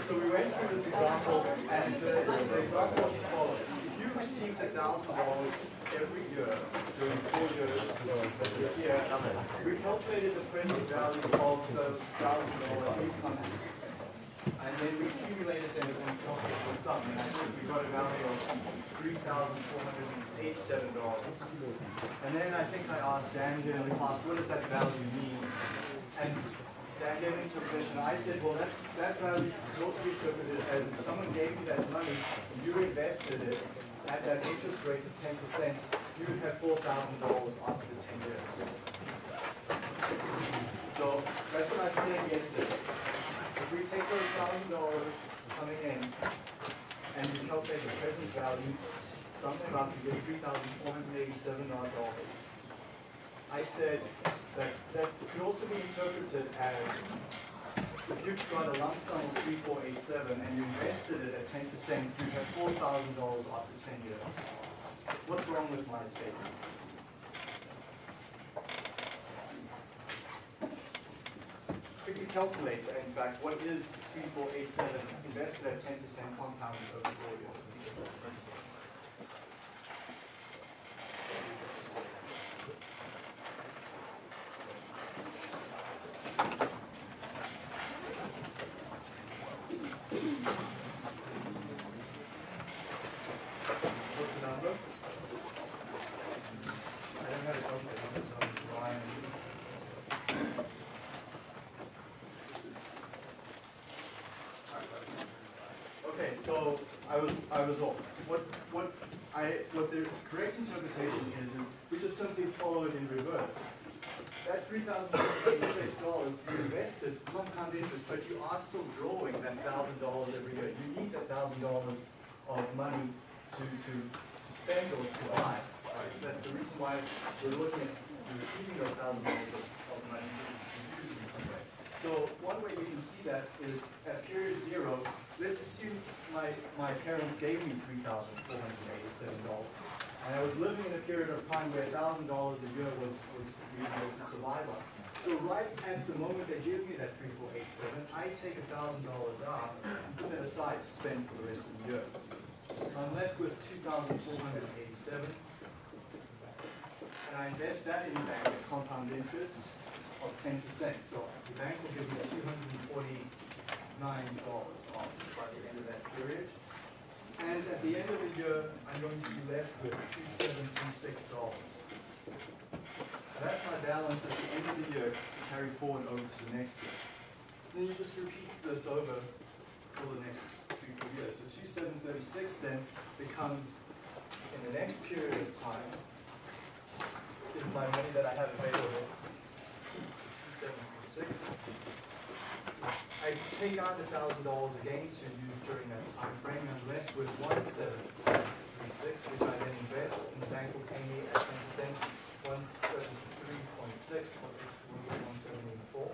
So we went through this example, and uh, the example was as follows. If you received a thousand dollars every year during four years we calculated the present value of those thousand dollars income and then we accumulated them and we calculated the sum, and I think we got a value of three thousand four hundred and eighty-seven dollars. And then I think I asked Dan here in the class, what does that value mean? And Dan gave interpretation. I said, well, that, that value be interpreted as if someone gave you that money, you invested it at that interest rate of ten percent, you would have four thousand dollars after the ten years. So that's what I said yesterday. If we take those thousand dollars coming in and we calculate the present value, something about you get three thousand four hundred eighty-seven dollars. I said that that could also be interpreted as if you've got a lump sum of three four eight seven and you invested it at ten percent, you have four thousand dollars after ten years. What's wrong with my statement? quickly calculate, in fact, what is 3487 invested at 10% compounded over four years? What's the number? I don't have a calculator, so Ryan. Okay, so I was I was off. What what I what the correct interpretation is is we just simply follow it in reverse. That three thousand eighty-six dollars you invested compound interest, but you are still drawing that thousand dollars every year. You need that thousand dollars of money to, to to spend or to buy. Right? That's the reason why we're looking at receiving those thousand dollars of, of money to, to use in some way. So one way you can see that is at period zero, let's assume my, my parents gave me $3,487. And I was living in a period of time where $1,000 a year was, was reasonable to survive on. So right at the moment they give me that 3487, I take $1,000 out and put it aside to spend for the rest of the year. So I'm left with 2487 and I invest that in the bank at compound interest of 10%. So the bank will give me 240 by the end of that period. And at the end of the year, I'm going to be left with two seven three six dollars. That's my balance at the end of the year to carry forward over to the next year. Then you just repeat this over for the next three, four years. So two seven thirty-six then becomes, in the next period of time, is my money that I have available, two seven three six. I take out the thousand dollars again to use during that time frame, and left with one seven three six, which I then invest, and the bank will pay me at ten percent, one seventy-three point six, what is one seventy-four.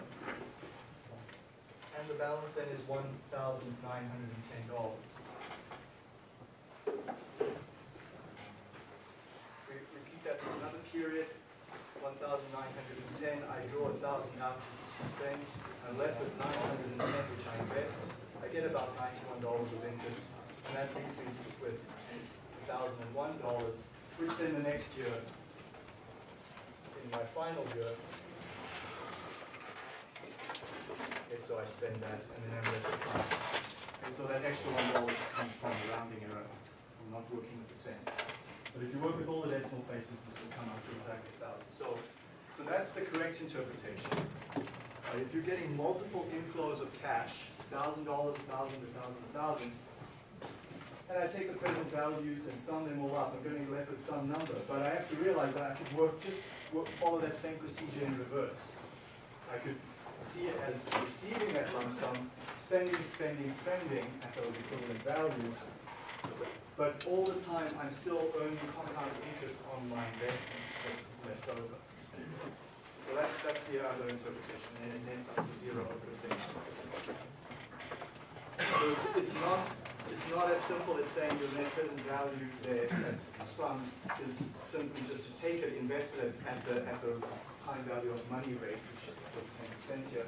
And the balance then is one thousand nine hundred and ten dollars. We repeat that for another period, one thousand nine hundred and ten, I draw a thousand out to to spend, I'm left with nine hundred and ten, which I invest. I get about ninety-one dollars of interest, and that leaves me with thousand and one dollars, which then the next year, in my final year, okay, so I spend that, and then I'm left with nine. Okay, so that extra one dollar just comes from rounding error, I'm not working with the cents. But if you work with all the decimal places, this will come out to exactly a thousand. So, so that's the correct interpretation. Uh, if you're getting multiple inflows of cash, thousand dollars, thousand, a thousand, a thousand, and I take the present values and sum them all up, I'm going to be left with some number. But I have to realize that I could work just work, follow that same procedure in reverse. I could see it as receiving that lump sum, spending, spending, spending at those equivalent values, but all the time I'm still earning compound interest on my investment that's left over. So that's, that's the other interpretation, and it nets up to zero over the same. So it's, it's not, it's not as simple as saying your net present value there, that sum is simply just to take it, invest it at the, at the time value of money rate, which ten percent here,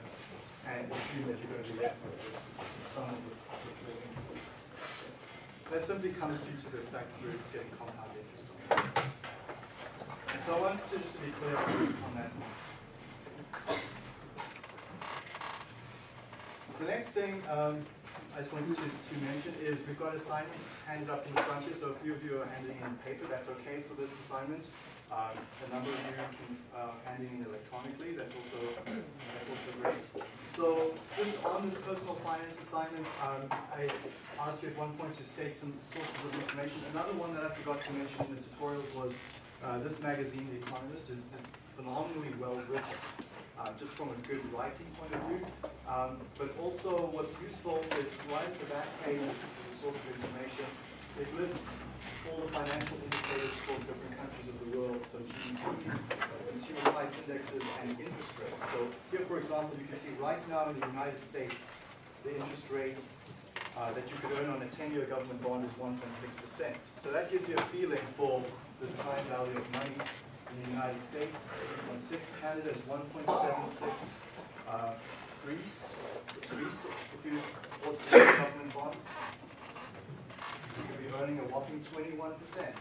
and assume that you're going to be left with the sum of the your inputs. That simply comes due to the fact you're getting compound interest on it. So I wanted to just be clear on that one. The next thing um, I just wanted to, to mention is we've got assignments handed up in front here, so a few of you are handing in paper, that's okay for this assignment. Um, a number of you can uh, in electronically, that's also, that's also great. So just on this personal finance assignment, um, I asked you at one point to state some sources of information. Another one that I forgot to mention in the tutorials was uh, this magazine, The Economist, is, is phenomenally well written, uh, just from a good writing point of view. Um, but also what's useful is right at the back page is a source of information. It lists all the financial indicators for different countries of the world, so GDPs, consumer price indexes, and interest rates. So here, for example, you can see right now in the United States, the interest rate uh, that you could earn on a 10-year government bond is 1.6%. So that gives you a feeling for the time value of money in the United States, 8.6, Canada is 1.76, uh, Greece, Greece, if you bought government bonds, you could be earning a whopping 21%, right?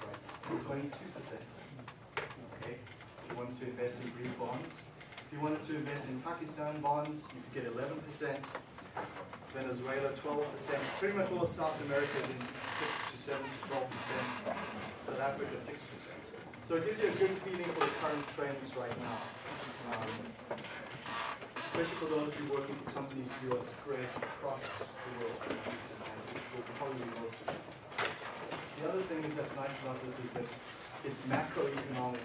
22%. Okay, if you wanted to invest in Greek bonds. If you wanted to invest in Pakistan bonds, you could get 11%. Venezuela, 12%. Pretty much all of South America is in 6 to 7 to 12%. South Africa, 6%. So it gives you a good feeling for the current trends right now. Um, especially for those of you working for companies who are spread across the world, which will probably be most of. The other thing is that's nice about this is that its macroeconomic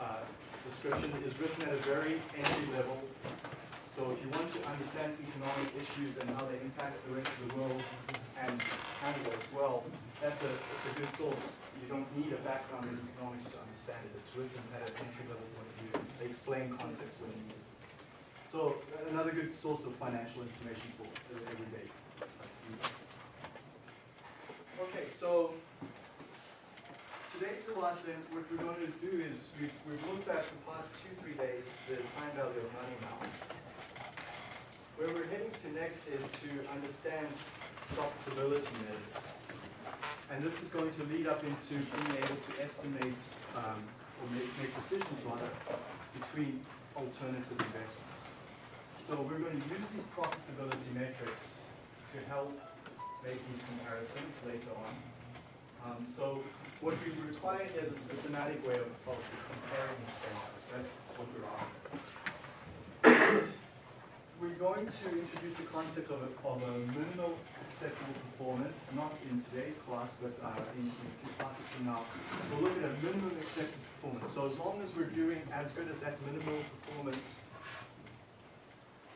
uh, description is written at a very entry level. So if you want to understand economic issues and how they impact the rest of the world and Canada as well, that's a, it's a good source. You don't need a background in economics to understand it. It's written at an entry level point of view. They explain concepts when needed. So another good source of financial information for every day. Okay, so today's class then, what we're going to do is we've, we've looked at the past two, three days, the time value of money now. Where we're heading to next is to understand profitability measures. And this is going to lead up into being able to estimate, um, or make, make decisions rather, between alternative investments. So we're going to use these profitability metrics to help make these comparisons later on. Um, so what we require is a systematic way of, of comparing expenses. That's what we're after. We're going to introduce the concept of a, of a minimal acceptable performance, not in today's class, but uh, in, in a few classes from now. We'll look at a minimum acceptable performance. So as long as we're doing as good as that minimal performance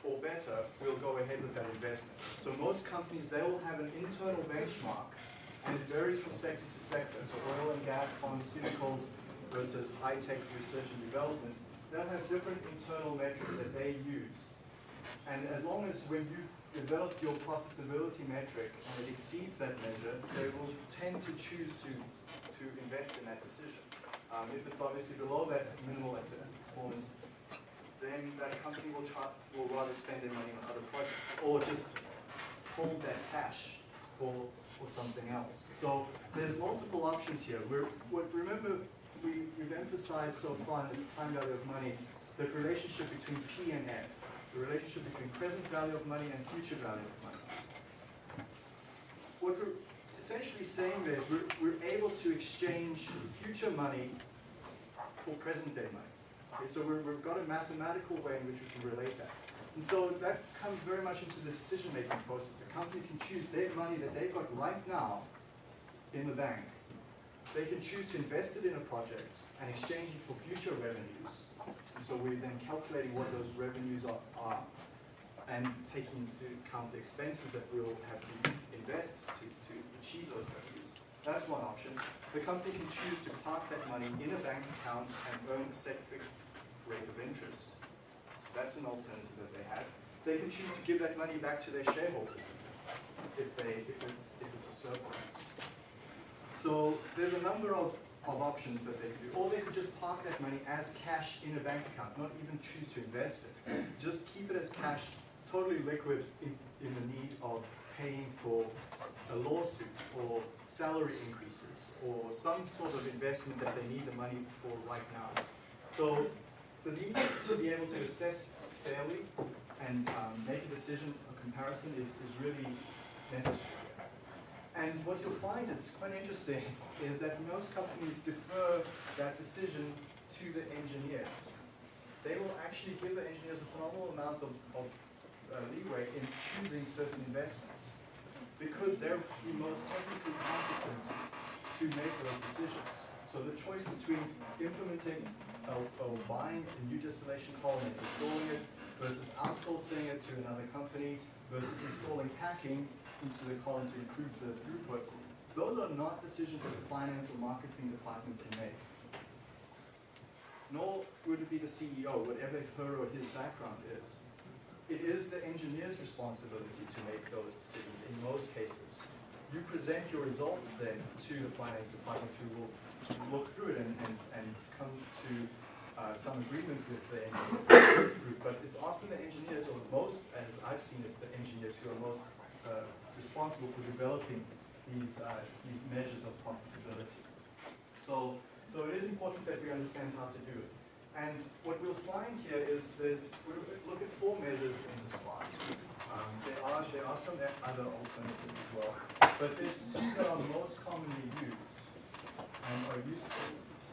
or better, we'll go ahead with that investment. So most companies, they will have an internal benchmark, and it varies from sector to sector. So oil and gas, pharmaceuticals versus high-tech research and development, they'll have different internal metrics that they use. And as long as when you develop your profitability metric and it exceeds that measure, they will tend to choose to, to invest in that decision. Um, if it's obviously below that minimal performance, then that company will try, will rather spend their money on other projects or just hold that cash for, for something else. So there's multiple options here. We're, remember, we, we've emphasized so far in the time value of money the relationship between P and F the relationship between present value of money and future value of money. What we're essentially saying there is we're, we're able to exchange future money for present day money. Okay, so we have got a mathematical way in which we can relate that. And so that comes very much into the decision-making process. A company can choose their money that they've got right now in the bank. They can choose to invest it in a project and exchange it for future revenues and so we're then calculating what those revenues are, are and taking into account the expenses that we'll have to invest to, to achieve those revenues. That's one option. The company can choose to park that money in a bank account and earn a set fixed rate of interest. So that's an alternative that they have. They can choose to give that money back to their shareholders if, they, if, it, if it's a surplus. So there's a number of of options that they could do. Or they could just park that money as cash in a bank account, not even choose to invest it. Just keep it as cash, totally liquid in, in the need of paying for a lawsuit or salary increases or some sort of investment that they need the money for right now. So the need to be able to assess fairly and um, make a decision, a comparison is, is really necessary. And what you'll find is quite interesting is that most companies defer that decision to the engineers. They will actually give the engineers a phenomenal amount of, of uh, leeway in choosing certain investments because they're the most technically competent to make those decisions. So the choice between implementing or, or buying a new distillation column and installing it versus outsourcing it to another company versus installing packing into the column to improve the throughput, those are not decisions that the finance or marketing department can make. Nor would it be the CEO, whatever her or his background is. It is the engineer's responsibility to make those decisions in most cases. You present your results then to the finance department who will look through it and, and, and come to uh, some agreement with the engineer. But it's often the engineers, or most, as I've seen it, the engineers who are most uh, responsible for developing these, uh, these measures of profitability. So, so it is important that we understand how to do it. And what we'll find here is there's, we'll look at four measures in this class. Um, there are there are some other alternatives as well, but there's two that are most commonly used and are useful.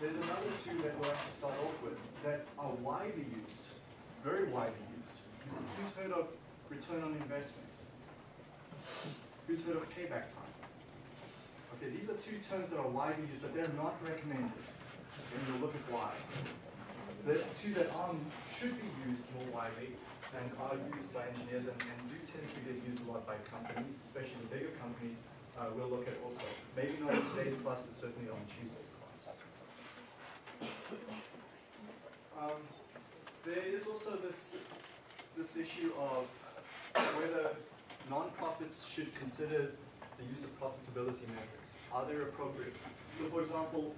There's another two that we'll have to start off with that are widely used, very widely used. Who's heard of return on investment? Who's heard of payback time? Okay, these are two terms that are widely used, but they're not recommended. And we'll look at why. The two that are, should be used more widely and are used by engineers and, and do tend to get used a lot by companies, especially the bigger companies, uh, we'll look at also. Maybe not in today's class, but certainly on Tuesday's class. Um, there is also this, this issue of whether nonprofits should consider the use of profitability measures. Are they appropriate? So for example,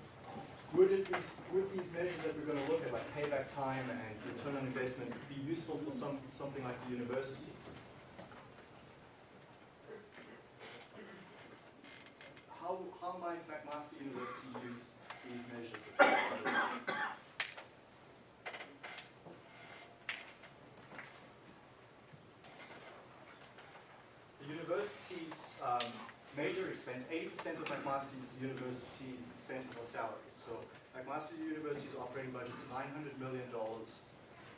would it be, would these measures that we're going to look at, like payback time and return on investment, be useful for some, something like the university? How, how might McMaster University use these measures of profitability? The university's um, major expense, 80% of McMaster University's expenses are salaries. So McMaster University's operating budget is $900 million.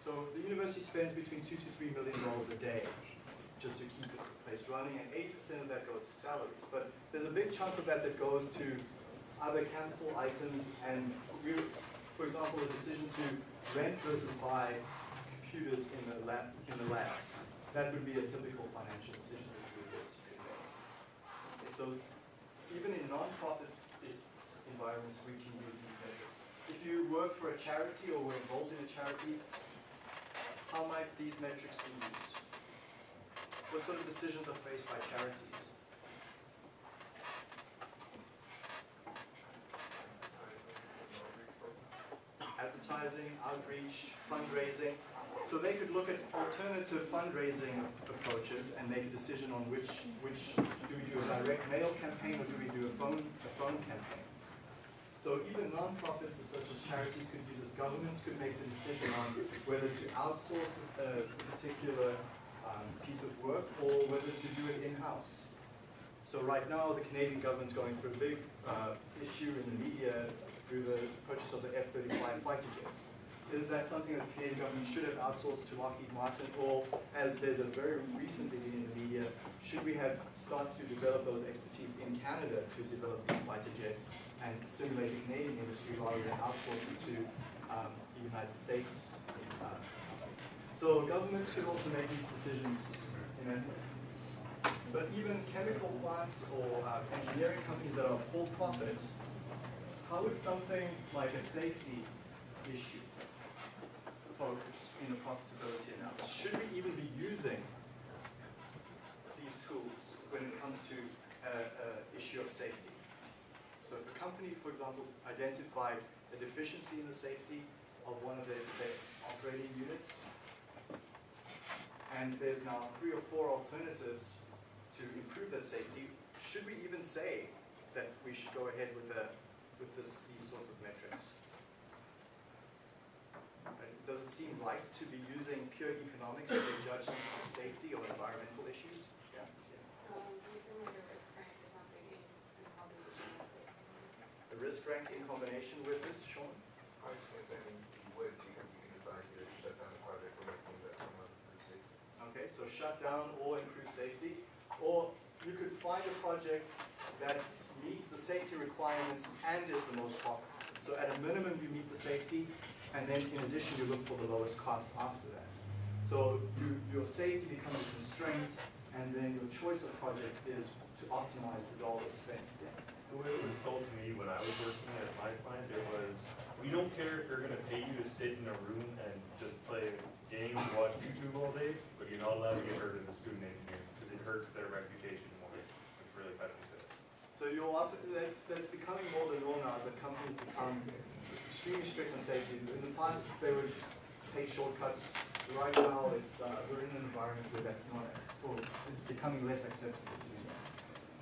So the university spends between two to three million dollars a day just to keep the place running, and 80% of that goes to salaries. But there's a big chunk of that that goes to other capital items, and we, for example, the decision to rent versus buy computers in the lab in the labs. That would be a typical financial decision that the university could make. Okay, so even in non-profit environments, we can use these measures. If you work for a charity or were involved in a charity, how might these metrics be used? What sort of decisions are faced by charities? Advertising, outreach, fundraising. So they could look at alternative fundraising approaches and make a decision on which, which do we do a direct mail campaign or do we do a phone, a phone campaign? So even nonprofits such as charities could use this, governments could make the decision on whether to outsource a particular um, piece of work or whether to do it in-house. So right now the Canadian government's going through a big uh, issue in the media through the purchase of the F-35 fighter jets. Is that something that the Canadian government should have outsourced to Lockheed Martin or as there's a very recent been in the media, should we have started to develop those expertise in Canada to develop these fighter jets and stimulate the Canadian industry rather than outsource it to um, the United States. Uh, so governments could also make these decisions but even chemical plants or uh, engineering companies that are for profit, how would something like a safety issue focus in a profitability analysis? Should we even be using these tools when it comes to uh, uh, issue of safety? So if a company, for example, identified a deficiency in the safety of one of their, their operating units, and there's now three or four alternatives to improve that safety, should we even say that we should go ahead with the, with this, these sorts of metrics? Right? Does it seem right to be using pure economics to judge something on safety or environmental issues? Yeah. Using like a risk rank in, in combination with this. The risk rank in combination with this, Sean? I was gonna say, I mean, you would, you can, you can decide to shut down the project or make the investment on the safety. Okay, so shut down or improve safety, or you could find a project that meets the safety requirements and is the most profitable. So at a minimum, you meet the safety, and then in addition, you look for the lowest cost after that. So you, your safety becomes a constraint, and then your choice of project is to optimize the dollars spent. The way it was told to me when I was working at my plant, it was, we don't care if they're gonna pay you to sit in a room and just play games, watch YouTube all day, but you're not allowed to get hurt as a student engineer, because it hurts their reputation more, which really it. So you'll often, that, that's becoming more the norm now as the companies become extremely strict on safety. In the past, they would take shortcuts. Right now, it's, uh, we're in an environment where that's not, well, it's becoming less acceptable to.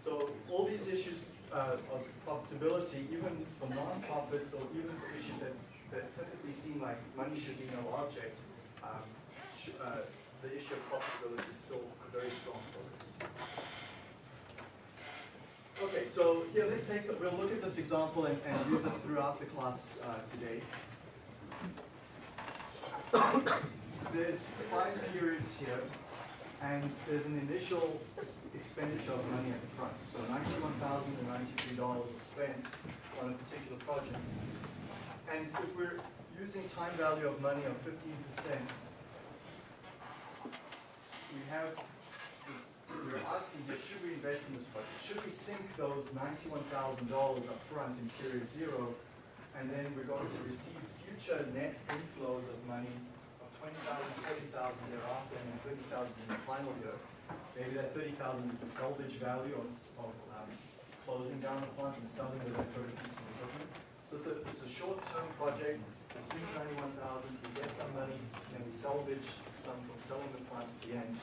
So all these issues, uh, of profitability, even for nonprofits or even for issues that, that typically seem like money should be no object, um, uh, the issue of profitability is still a very strong focus. Okay, so here, let's take, we'll look at this example and, and use it throughout the class uh, today. There's five periods here, and there's an initial expenditure of money at the front. So ninety-one thousand and ninety-three dollars is spent on a particular project. And if we're using time value of money of fifteen percent, we have we're asking here, should we invest in this project? Should we sink those ninety-one thousand dollars up front in period zero, and then we're going to receive future net inflows of money of twenty thousand, thirty thousand thereafter, and then thirty thousand in the final year? Maybe that thirty thousand is the salvage value of, of, um, closing down the plant and selling the deferred piece of equipment. So it's a, it's a short-term project, we sink ninety-one thousand, we get some money, and we salvage some from selling the plant at the end.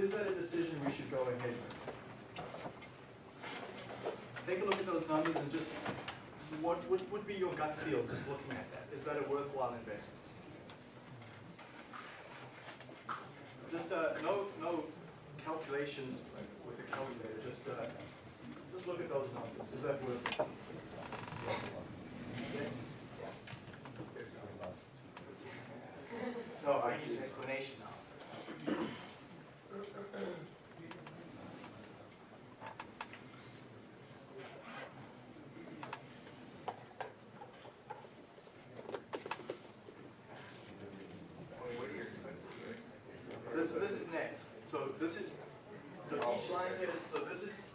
Is that a decision we should go ahead with? Take a look at those numbers and just, what would, would be your gut feel just looking at that? Is that a worthwhile investment? Just, uh, no, no calculations with a calculator, just, uh, just look at those numbers. Is that worth it? Yes? No, I need an explanation now. Well, what are your expenses here? This, this is net, so this is, so each line here, is- so this is,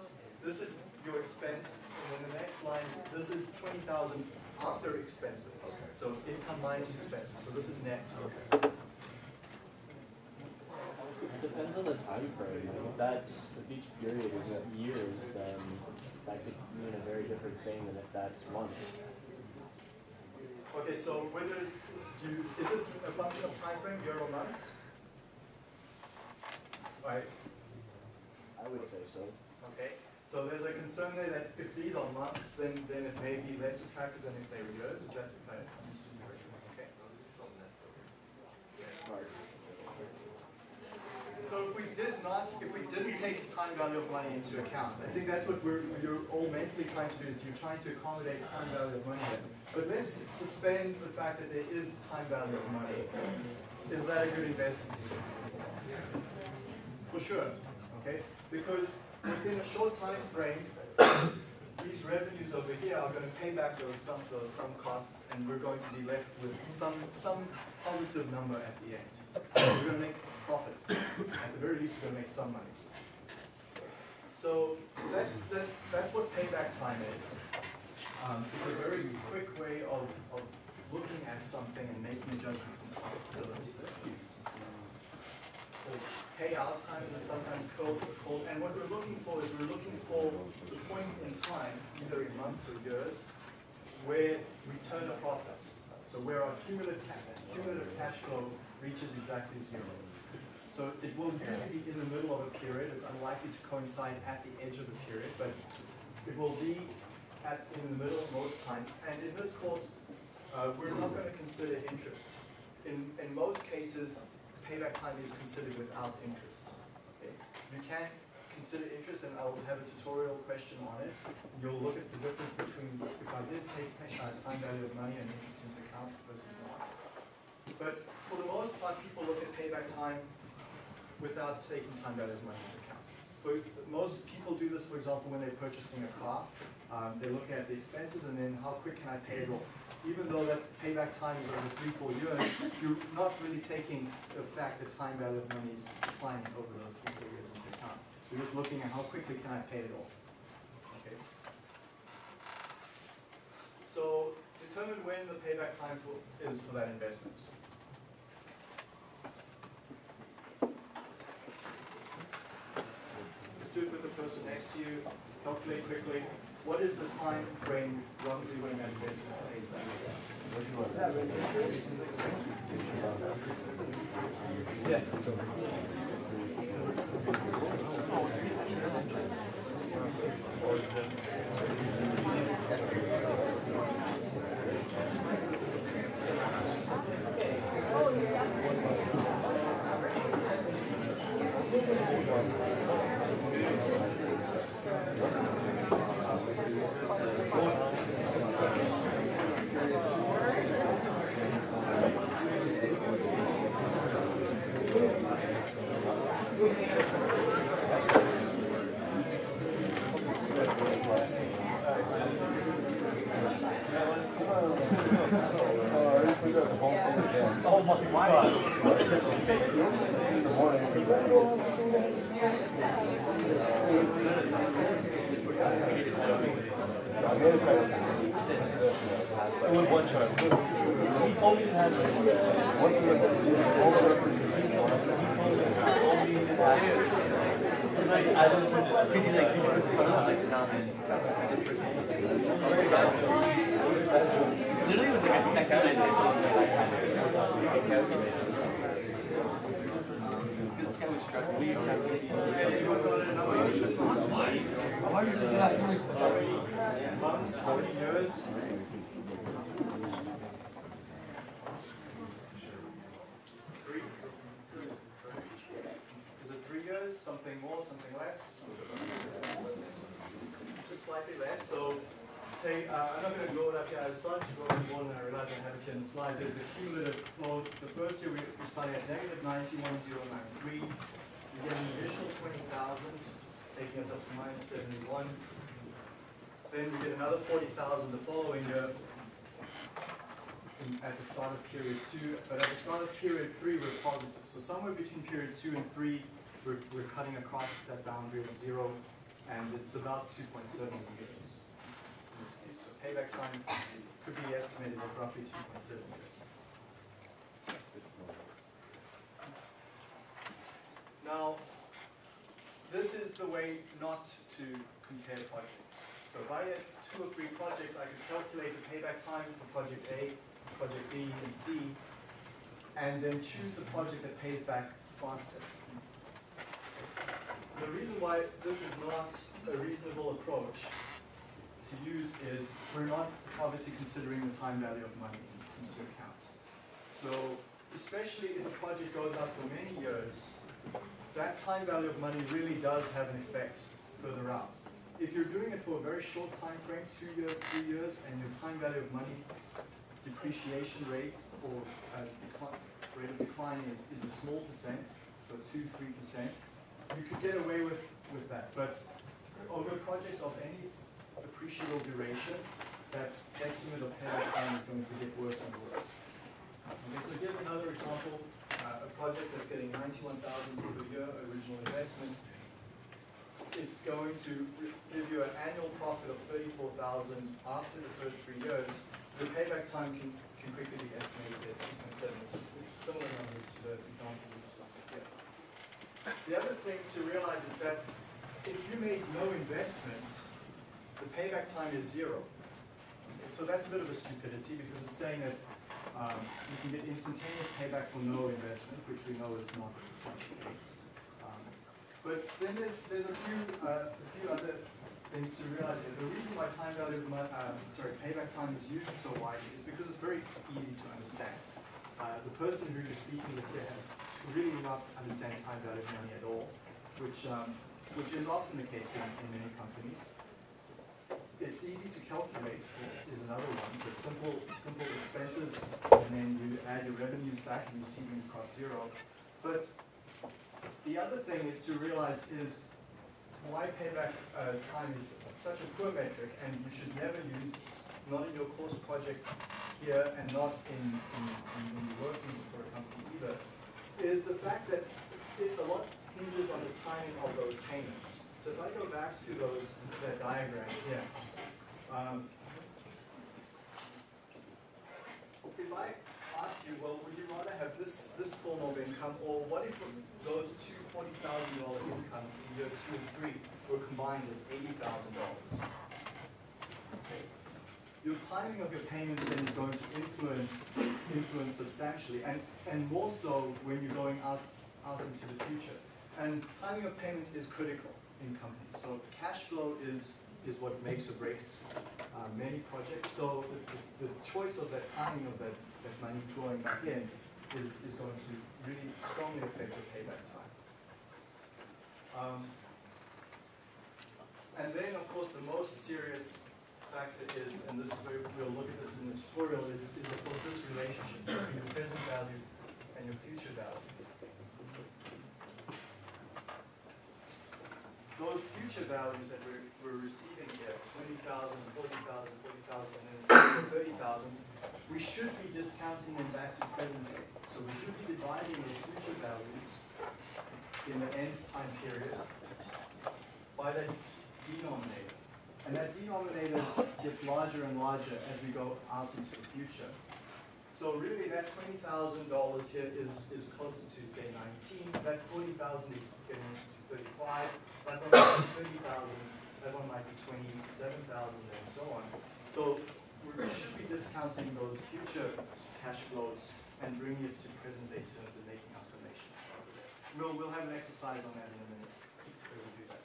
this is your expense, and then the next line, this is twenty thousand after expenses. Okay. So income minus expenses, so this is net. Okay. It depends on the time frame. If that's, if each period is years, then that could mean a very different thing than if that's months. Okay, so whether you, is it a function of time frame, year or months? Right, I would say so. okay, so there's a concern there that if these are months, then, then it may be less attractive than if they were years, is that, if I understood you correctly? Okay. Hard. So if we did not, if we didn't take time value of money into account, I think that's what we're, you're all mentally trying to do, is you're trying to accommodate time value of money. But let's suspend the fact that there is time value of money. Is that a good investment? For sure, okay? Because within a short time frame, these revenues over here are gonna pay back those some, those some costs, and we're going to be left with some, some positive number at the end. We're gonna make profit. At the very least, we're gonna make some money. So that's, that's, that's what payback time is. Um, it's a very quick way of, of looking at something and making a judgment on profitability. payout times it's sometimes called, called, and what we're looking for is we're looking for the point in time, either in months or years, where we turn a profit. So where our cumulative, cumulative cash flow reaches exactly zero. So it will usually be in the middle of a period, it's unlikely to coincide at the edge of the period, but it will be at, in the middle most times. And in this course, uh, we're not going to consider interest. In, in most cases, payback time is considered without interest. Okay? You can consider interest, and I'll have a tutorial question on it. You'll look at the difference between if I did take uh, time value of money and interest into account versus not. But for the most part, people look at payback time without taking time value of money into account. Most people do this, for example, when they're purchasing a car. Um, they look at the expenses and then how quick can I pay it off. Even though that payback time is over three, four years, you're not really taking the fact that time value of money is declining over those three, four years into account. So you're just looking at how quickly can I pay it off. Okay. So determine when the payback time for, is for that investment. Just do it with the person next to you, calculate quickly. What is the time frame roughly when that investment pays back? Yeah. Literally, it was like a second and they told me like, I This guy was stressing me. Anyone got a number? How many months, how many years? Is it three years, something more, something less? Just slightly less, so take, uh, I'm not gonna draw it up here, I started to draw it more than I I have it here in the slide, there's the cumulative flow, the first year we, started at negative ninety-one zero nine three, we get an additional twenty thousand, taking us up to minus seventy-one. Then we get another forty thousand the following year at the start of period two, but at the start of period three, we're positive. So somewhere between period two and three, we're, we're cutting across that boundary of zero, and it's about two point seven years in this case. So payback time could be estimated at roughly two point seven years. Now, this is the way not to compare projects. So if I had two or three projects, I could calculate the payback time for project A, project B, and C, and then choose the project that pays back faster. The reason why this is not a reasonable approach to use is we're not obviously considering the time value of money into account. So especially if a project goes out for many years, that time value of money really does have an effect further out. If you're doing it for a very short time frame, two years, three years, and your time value of money depreciation rate or uh, rate of decline is, is a small percent, so two, three percent, you could get away with, with that. But over a project of any appreciable duration, that estimate of payback time is going to get worse and worse. Okay, so here's another example, uh, a project that's getting ninety-one thousand per year original investment. It's going to give you an annual profit of thirty-four thousand after the first three years. The payback time can, can quickly be estimated as two point seven. It's it's similar numbers to the example we just looked at. The other thing to realize is that if you make no investment, the payback time is zero. So that's a bit of a stupidity because it's saying that um, you can get instantaneous payback for no investment, which we know is not the case. But then there's, there's a few, uh, a few other things to realize here. The reason why time value of money, um, sorry, payback time is used so widely is because it's very easy to understand. Uh, the person who you're speaking with here has really not understand time value of money at all, which, um, which is often the case in, in many companies. It's easy to calculate is another one. So simple, simple expenses, and then you add your revenues back and you see them cost zero. But the other thing is to realize is why payback uh, time is such a poor metric, and you should never use this, not in your course project here, and not in, in, in when you're working for a company either, is the fact that it, a lot hinges on the timing of those payments. So if I go back to those, that diagram here, um, if I asked you, well, would you rather have this, this form of income, or what if those two forty thousand dollar incomes in year two and three were combined as eighty thousand dollars? Your timing of your payments then is going to influence, influence substantially, and, and more so when you're going out, out into the future. And timing of payments is critical in companies, so cash flow is, is what makes or breaks uh, many projects. So the, the, the choice of that timing of that, that money flowing back in is, is going to really strongly affect your payback time. Um, and then, of course, the most serious factor is, and this is where we'll look at this in the tutorial, is, is of course this relationship between your present value and your future value. Those future values that we're, we're receiving here, 20,000, 40,000, 40,000, and then 30,000, we should be discounting them back to present day. So we should be dividing those future values in the nth time period by that denominator. And that denominator gets larger and larger as we go out into the future. So really that twenty thousand dollars here is, is closer to say nineteen, that forty thousand is getting to thirty-five, that one might be thirty thousand, that one might be twenty-seven thousand and so on. So we should be discounting those future cash flows and bringing it to present day terms and making our summation. We'll, we'll have an exercise on that in a minute, where we do that.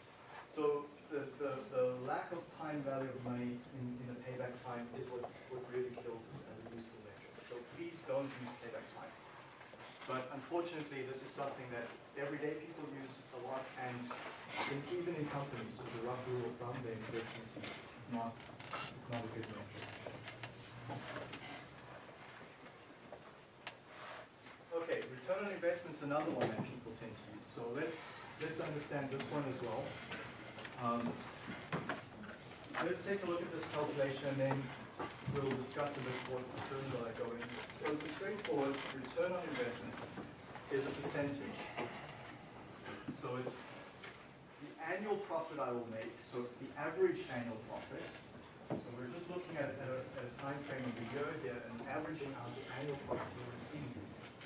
So the, the, the lack of time value of money in, in the payback time is what, what really kills this as a useful metric. So please don't use. But unfortunately, this is something that everyday people use a lot, and even in companies, as a rough rule of thumb, they encourage this. It's not, it's not a good metric. Okay, return on investment's another one that people tend to use. So let's, let's understand this one as well. Um, Let's take a look at this calculation and then we'll discuss a bit what that go into. So it's a straightforward return on investment is a percentage. So it's the annual profit I will make, so the average annual profit. So we're just looking at, a, a time frame of a year here and averaging out the annual profit we'll receive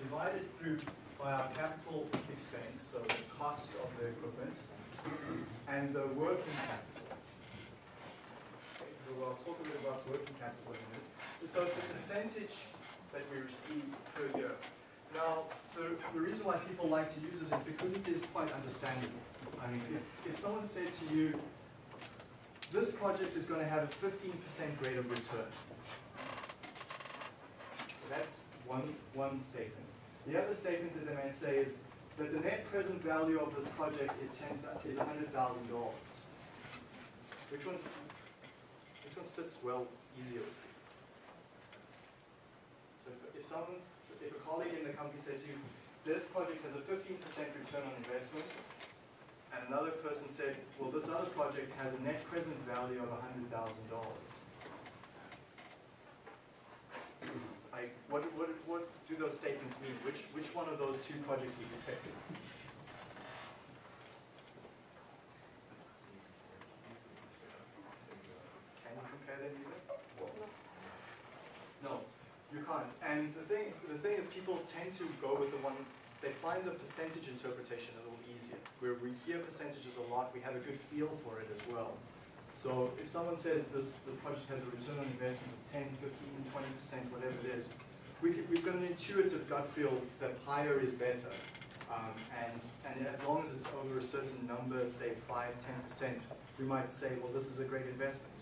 divided through by our capital expense, so the cost of the equipment, and the working capital. I'll talk a bit about working capital in a minute. So it's a percentage that we receive per year. Now, the, the reason why people like to use this is because it is quite understandable. I mean, if, if someone said to you, this project is going to have a 15% rate of return. That's one, one statement. The other statement that they might say is that the net present value of this project is is hundred thousand dollars. Which one's, one sits well easier with you? So if, if someone, if a colleague in the company said to you, this project has a fifteen percent return on investment, and another person said, well, this other project has a net present value of hundred thousand dollars. Like, what, what, what do those statements mean? Which, which one of those two projects would you pick? Can you compare them even? No, you can't. And the thing, the thing is people tend to go with the one they find the percentage interpretation a little easier. Where we hear percentages a lot, we have a good feel for it as well. So if someone says this, the project has a return on investment of 10, 15, 20%, whatever it is, we, we've got an intuitive gut feel that higher is better. Um, and, and as long as it's over a certain number, say 5, 10%, we might say, well, this is a great investment.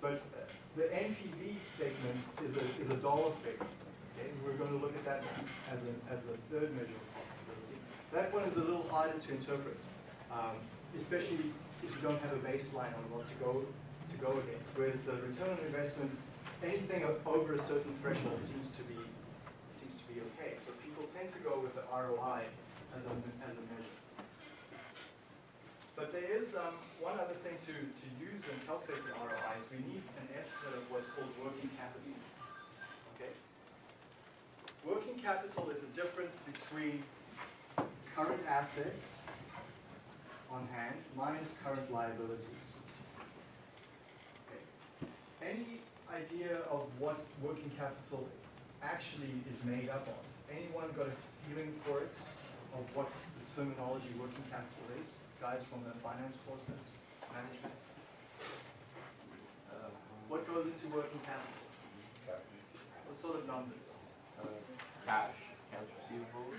But uh, the NPV statement is a, is a dollar figure. Okay, we're going to look at that as a, as the third measure of profitability. That one is a little harder to interpret, um, especially if you don't have a baseline on what to go, to go against. Whereas the return on investment, anything over a certain threshold seems to be, seems to be okay. So people tend to go with the ROI as a, as a measure. But there is um, one other thing to, to use and calculate the ROI is we need an estimate of what's called working capital. Working capital is the difference between current assets on hand minus current liabilities. Okay. Any idea of what working capital actually is made up of? Anyone got a feeling for it, of what the terminology working capital is? Guys from the finance courses, management? Um, what goes into working capital? What sort of numbers? Cash, accounts receivable.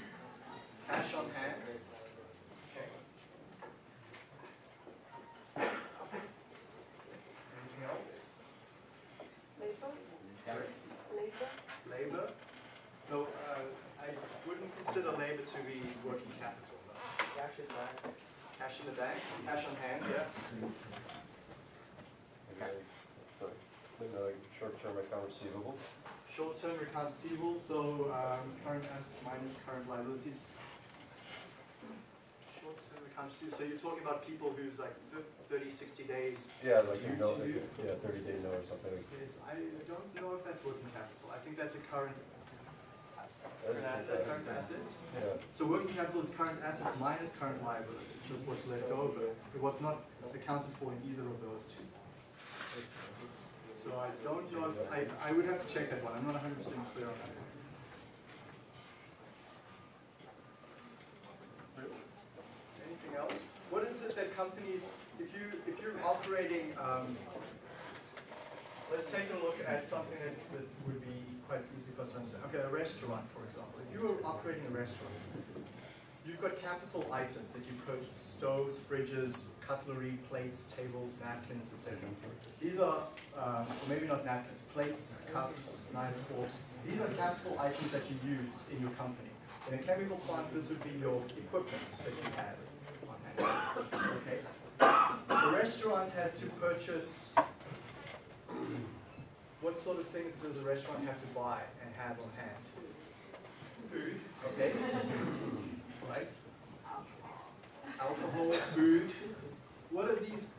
Cash on hand? Okay. Anything else? Labor, Sorry? labor, Labor? No, uh, I wouldn't consider labor to be working capital. no. Cash in the bank. Cash in the bank, cash on hand, yeah. The short-term account receivable. Short-term accounts receivable, so um, current assets minus current liabilities. Short-term accounts receivable, so you're talking about people who's like fif- 30, 60 days. Yeah, like due you know, to- yeah, thirty day note or something. Yes, I don't know if that's working capital. I think that's a current, That's current a asset, good current asset. Yeah, So working capital is current assets minus current liabilities, so it's what's left over, but what's not accounted for in either of those two. So I don't know if, I, I would have to check that one, I'm not hundred percent clear on that. Anything else? What is it that companies, if you, if you're operating, um, let's take a look at something that, that would be quite easy for us to understand. Okay, a restaurant, for example. If you were operating a restaurant, you've got capital items that you purchase, stoves, fridges, cutlery, plates, tables, napkins, etc. These are, um, or maybe not napkins, plates, cups, knives, forks. These are capital items that you use in your company. In a chemical plant, this would be your equipment that you have on hand. Okay? The restaurant has to purchase, what sort of things does a restaurant have to buy and have on hand? Food, okay? Right? Alcohol, food. What are these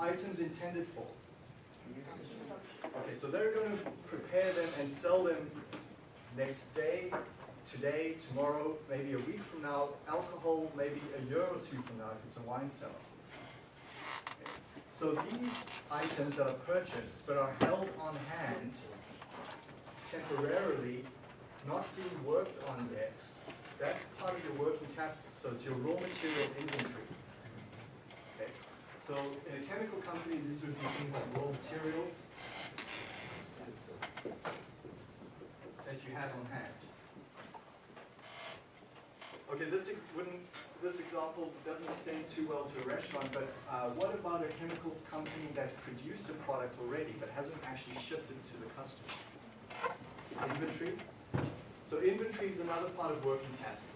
items intended for? Okay, so they're going to prepare them and sell them next day, today, tomorrow, maybe a week from now. Alcohol, maybe a year or two from now if it's a wine cellar. So these items that are purchased but are held on hand temporarily, not being worked on yet, that's part of your working capital. So it's your raw material inventory. Okay. So in a chemical company, these would be things like raw materials that you have on hand. Okay, this wouldn't, this example doesn't extend too well to a restaurant, but uh, what about a chemical company that produced a product already but hasn't actually shipped it to the customer? Inventory. So inventory is another part of working capital.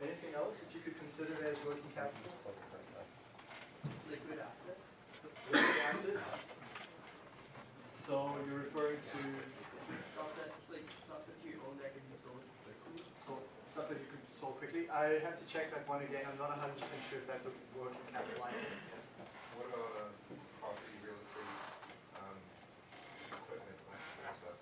Anything else that you could consider as working capital? Liquid assets. Liquid assets. So you're referring to Stuff that, like, stuff that you own that can be sold so- stuff that you solve quickly. I have to check that one again. I'm not hundred percent sure if that's a working capital item. What about, uh, property, real estate, um, equipment, that kind of stuff?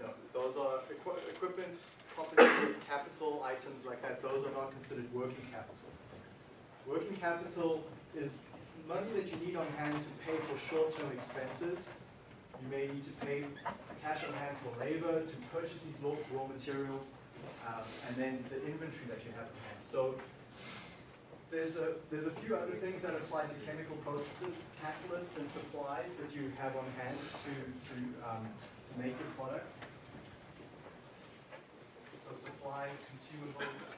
No, those are equi- equipment, property, capital items like that. Those are not considered working capital. Working capital is money that you need on hand to pay for short-term expenses. You may need to pay cash on hand for labor, to purchase these raw, raw materials, um, and then the inventory that you have on hand. So there's a, there's a few other things that apply to chemical processes, catalysts and supplies that you have on hand to, to, um, to make your product. So supplies, consumables.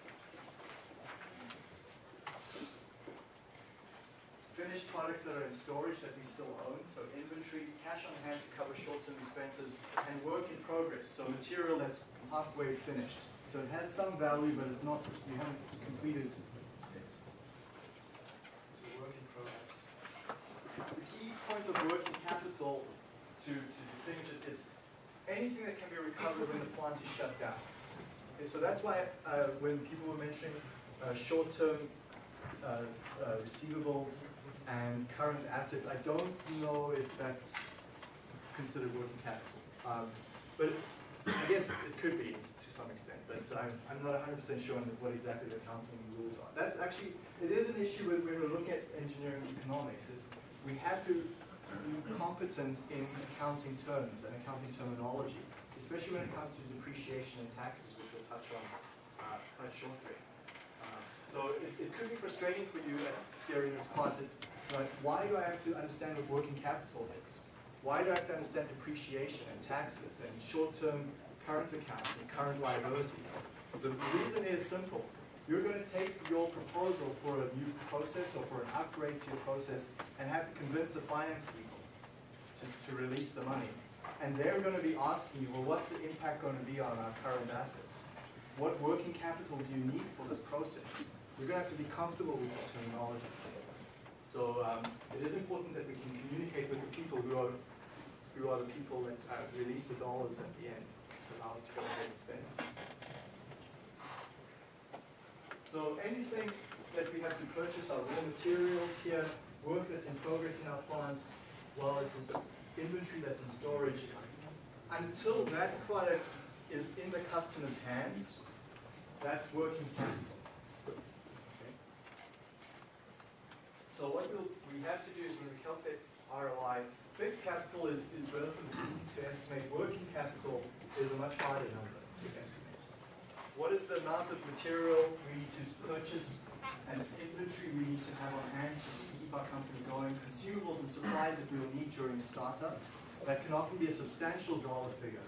Finished products that are in storage that we still own, so inventory, cash on hand to cover short-term expenses, and work in progress, so material that's halfway finished. So it has some value, but it's not, you haven't completed it. So work in progress. The key point of working capital to, to distinguish it is anything that can be recovered when the plant is shut down. Okay, so that's why, uh, when people were mentioning, uh, short-term, uh, uh, receivables and current assets, I don't know if that's considered working capital. Um, but I guess it could be to some extent, but I'm, I'm not hundred percent sure on what exactly the accounting rules are. That's actually, it is an issue when we're looking at engineering economics, is we have to be competent in accounting terms and accounting terminology, especially when it comes to depreciation and taxes, which we'll touch on uh, quite shortly. Uh, So it, it could be frustrating for you here in this class, that, why do I have to understand what working capital is? Why do I have to understand depreciation and taxes and short-term current accounts and current liabilities? The reason is simple. You're gonna take your proposal for a new process or for an upgrade to your process and have to convince the finance people to, to release the money. And they're gonna be asking you, well, what's the impact gonna be on our current assets? What working capital do you need for this process? You're gonna have to be comfortable with this terminology. So um, it is important that we can communicate with the people who are, who are the people that uh, release the dollars at the end, allow us to go ahead and spend. So anything that we have to purchase, our raw materials here, work that's in progress in our plant, while it's in inventory that's in storage, until that product is in the customer's hands, that's working capital. So what we'll, we have to do is when we calculate ROI, fixed capital is, is relatively easy to estimate, working capital is a much harder number to estimate. What is the amount of material we need to purchase and inventory we need to have on hand to keep our company going, consumables and supplies that we will need during startup. That can often be a substantial dollar figure.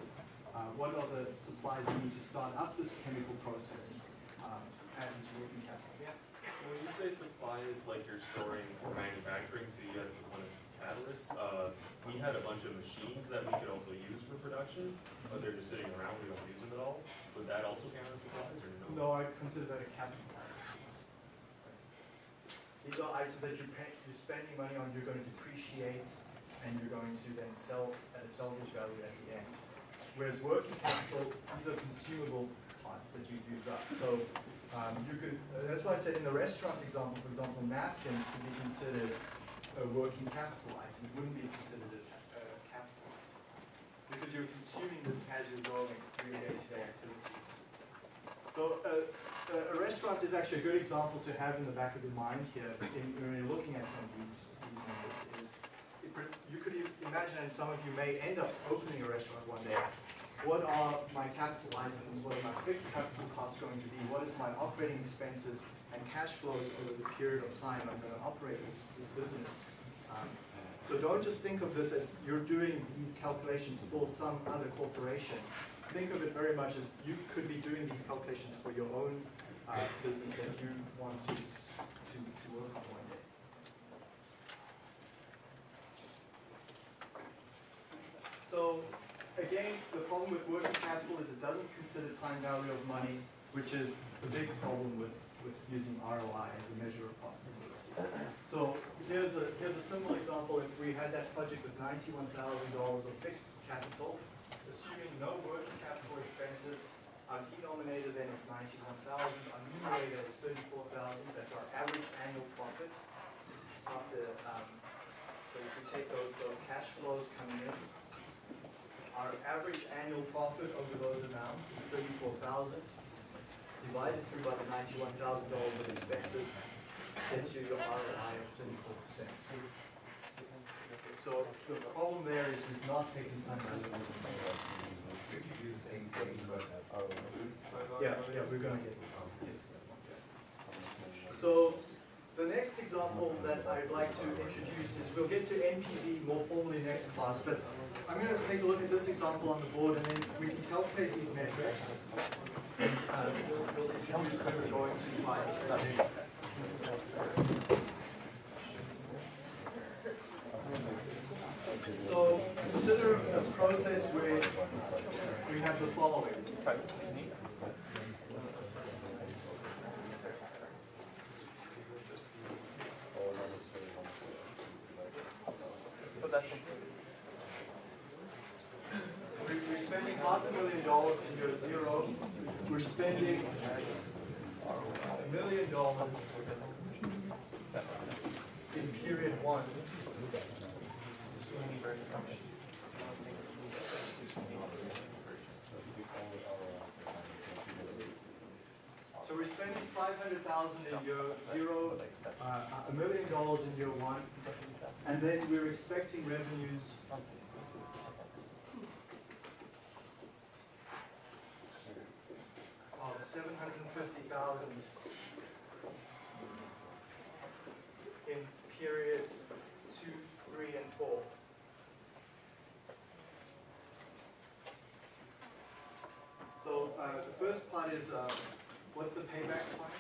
Uh, what are the supplies we need to start up this chemical process? Um, add into working capital. Yeah. So when you say supplies, like you're storing for manufacturing, so you got one of uh, we had a bunch of machines that we could also use for production, but they're just sitting around, we don't use them at all. Would that also count as supplies or no? No, I consider that a capital item. These are items that you're paying, you're spending money on, you're going to depreciate, and you're going to then sell at a salvage value at the end. Whereas working capital, these are consumable parts that you use up. So, um, you could, uh, that's why I said in the restaurant example, for example, napkins could be considered a working capital item. It wouldn't be considered a, ta- a capital item. Because you're consuming this as you're going through your day-to-day activities. So uh, a- a restaurant is actually a good example to have in the back of your mind here in, when you're looking at some of these, these numbers is, you could imagine, and some of you may end up opening a restaurant one day. What are my capital items? What are my fixed capital costs going to be? What is my operating expenses and cash flows over the period of time I'm gonna operate this, this business? Um, So don't just think of this as you're doing these calculations for some other corporation think of it very much as you could be doing these calculations for your own uh, business that you want to, to, to work on one day. So, again, the problem with working capital is it doesn't consider time value of money, which is the big problem with, with using ROI as a measure of profitability. So here's a, here's a simple example. If we had that project with ninety-one thousand dollars of fixed capital, assuming no working capital expenses, our denominator then is ninety-one thousand, our numerator is thirty-four thousand, that's our average annual profit. After, um, so if we take those, those cash flows coming in, our average annual profit over those amounts is thirty-four thousand, divided through by the ninety-one thousand dollars of expenses, gets you your ROI of twenty-four percent. So the problem there is we've not taken time it. We could do the same thing, but. Yeah, yeah, we're gonna get. So, the next example that I'd like to introduce is, we'll get to NPV more formally next class, but I'm gonna take a look at this example on the board and then we can calculate these metrics. So, consider a process where we have the following. So we- We're spending half a million dollars in year zero. We're spending a million dollars in period one. So we're spending five hundred thousand in year zero, uh, a million dollars in year one, and then we're expecting revenues of seven hundred and fifty thousand in periods two, three, and four. So, uh, the first part is, uh, what's the payback time?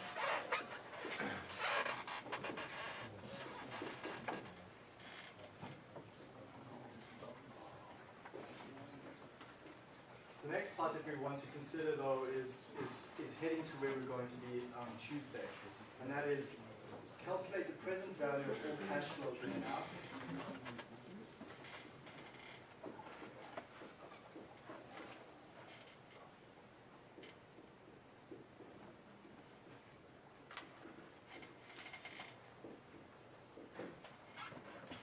The next part that we want to consider though is, is, is heading to where we're going to be on Tuesday. And that is calculate the present value of all cash flows in and out.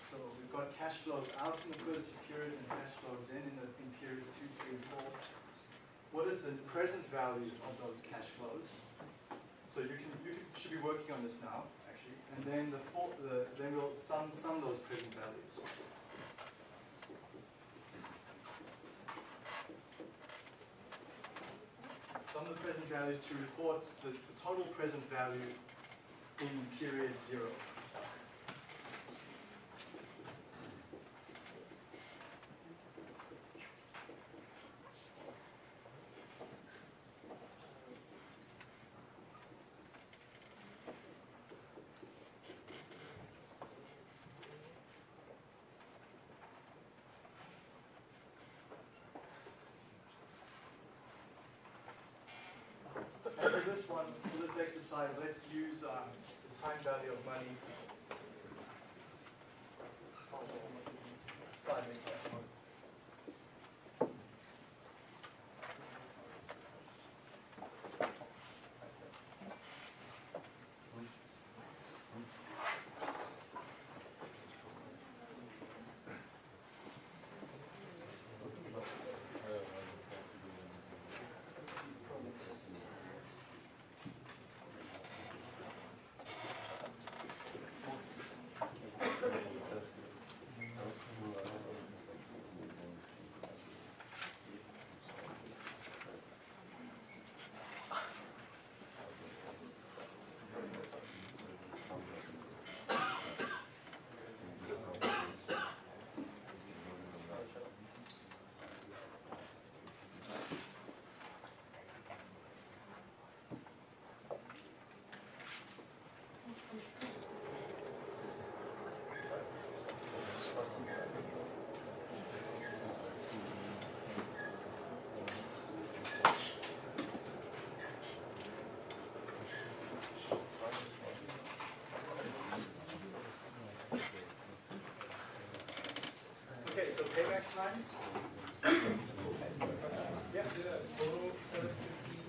So we've got cash flows out in the first two periods and cash flows in in the, in periods two, three, and four. What is the present value of those cash flows? So you can, you can, should be working on this now, actually. And then the four, the, then we'll sum, sum those present values. Sum the present values to report the, the total present value in period zero. And for one, for this exercise, let's use um, the time value of money. so payback time? yeah, total 750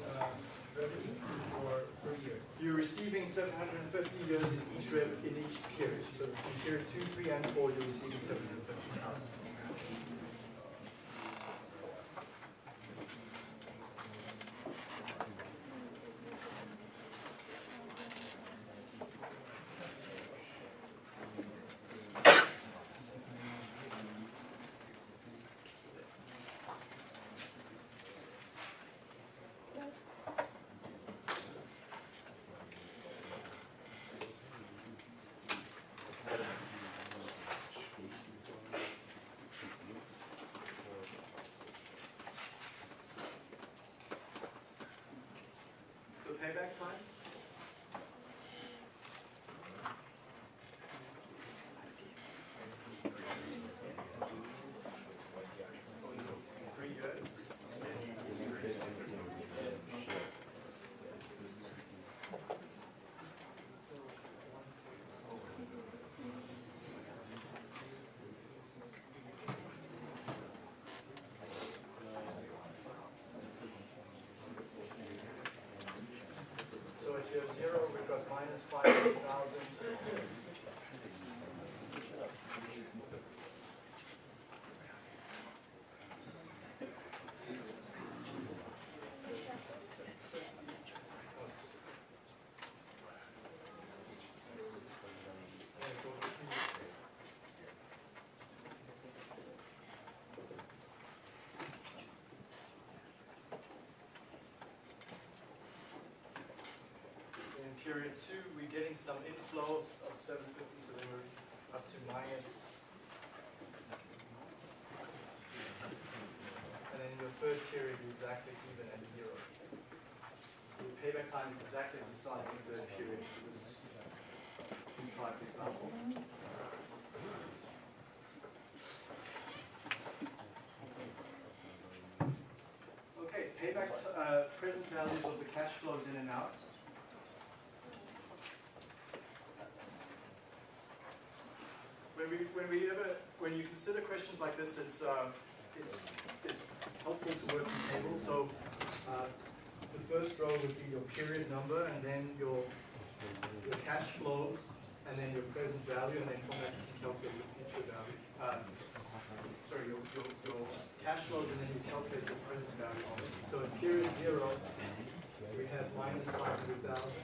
uh, revenue for per year. You're receiving 750 euros in each rev in each period. So in period two, three, and four, you're receiving 750,000. negative zero because minus 500,000 period two, we're getting some inflow of seven fifty, so they were up to minus. And then in your third period, you're exactly even at zero. The payback time is exactly the start of the third period for this contrived example. Okay, payback, uh, present values of the cash flows in and out. When we, when we ever, when you consider questions like this, it's, uh, it's, it's helpful to work in tables. So, uh, the first row would be your period number, and then your, your cash flows, and then your present value, and then from that you can calculate your future value. Uh, sorry, your, your, your cash flows, and then you calculate your present value. So in period zero, we have minus five hundred thousand.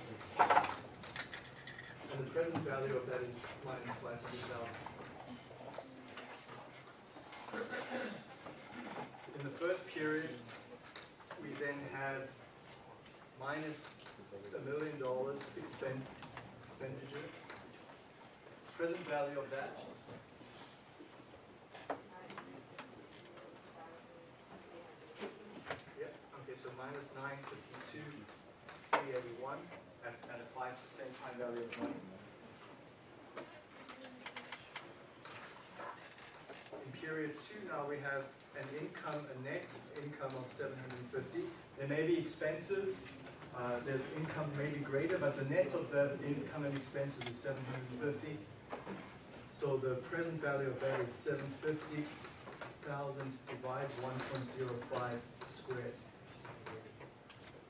And the present value of that is minus five hundred thousand. In the first period, we then have minus a million dollars expend, expenditure. Present value of that, okay, so minus nine fifty-two, three eighty-one, at, at a five percent time value of money. period two now we have an income, a net income of 750. There may be expenses, uh, there's income maybe greater, but the net of the income and expenses is 750. So the present value of that is 750,000 divided 1.05 squared,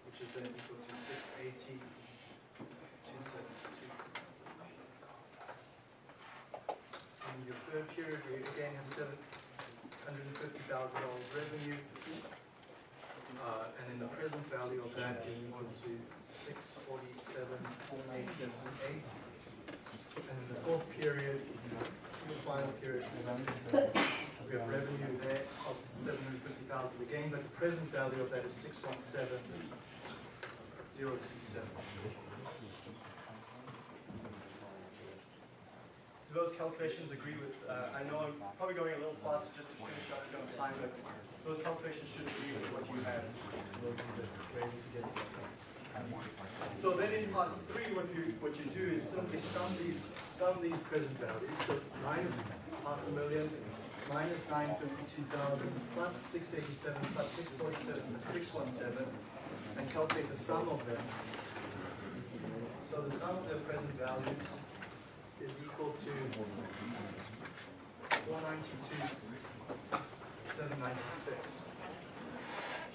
which is then equal to 680. Period, we again have seven hundred and fifty thousand dollars revenue. Uh, and then the present value of that is equal to six forty-seven, eight seventy-eight. And in the fourth period, the final period, we have revenue there of seven hundred fifty thousand again, but the present value of that is six one seven, zero two seven. Do those calculations agree with, uh, I know I'm probably going a little fast just to finish up on time, but those calculations should agree with what you have. Those are the to get. So then in part three, what you, what you do is simply sum these, sum these present values, so minus half a million, minus nine fifty-two thousand, plus six eighty-seven, plus six forty-seven, plus six one seven, and calculate the sum of them. So the sum of their present values is equal to 192,796.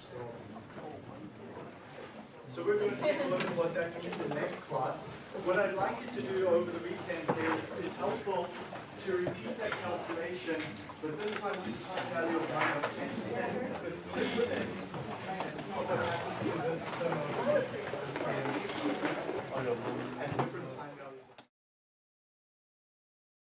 So, so we're going to take a look at what that means in the next class. What I'd like you to do over the weekend is it's helpful to repeat that calculation, but this time with just have value of 9 of 10% 15%. What happens to this. Uh,